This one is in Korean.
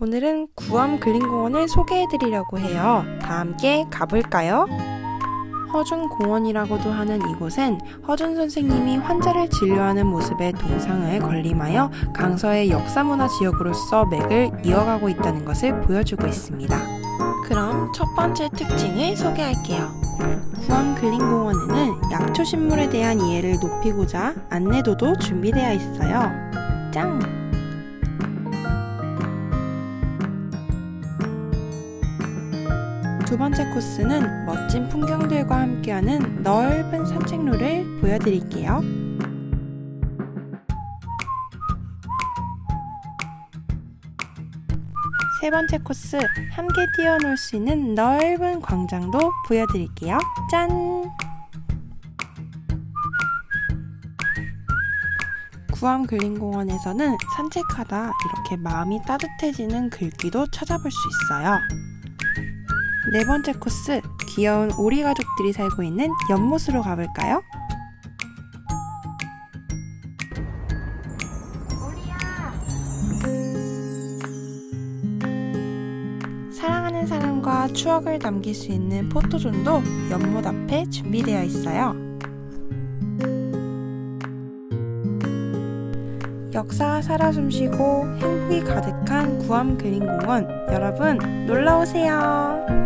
오늘은 구암 근린공원을 소개해드리려고 해요. 다 함께 가볼까요? 허준공원이라고도 하는 이곳엔 허준 선생님이 환자를 진료하는 모습의 동상을 건림하여 강서의 역사문화 지역으로서 맥을 이어가고 있다는 것을 보여주고 있습니다. 그럼 첫 번째 특징을 소개할게요. 구암 근린공원에는 약초 식물에 대한 이해를 높이고자 안내도도 준비되어 있어요. 짱! 두 번째 코스는 멋진 풍경들과 함께하는 넓은 산책로를 보여드릴게요. 세 번째 코스, 함께 뛰어놀 수 있는 넓은 광장도 보여드릴게요. 짠! 구암 근린공원에서는 산책하다 이렇게 마음이 따뜻해지는 글귀도 찾아볼 수 있어요. 네 번째 코스, 귀여운 오리 가족들이 살고 있는 연못으로 가볼까요? 사랑하는 사람과 추억을 남길 수 있는 포토존도 연못 앞에 준비되어 있어요. 역사가 살아 숨쉬고 행복이 가득한 구암 그린공원 여러분 놀러오세요.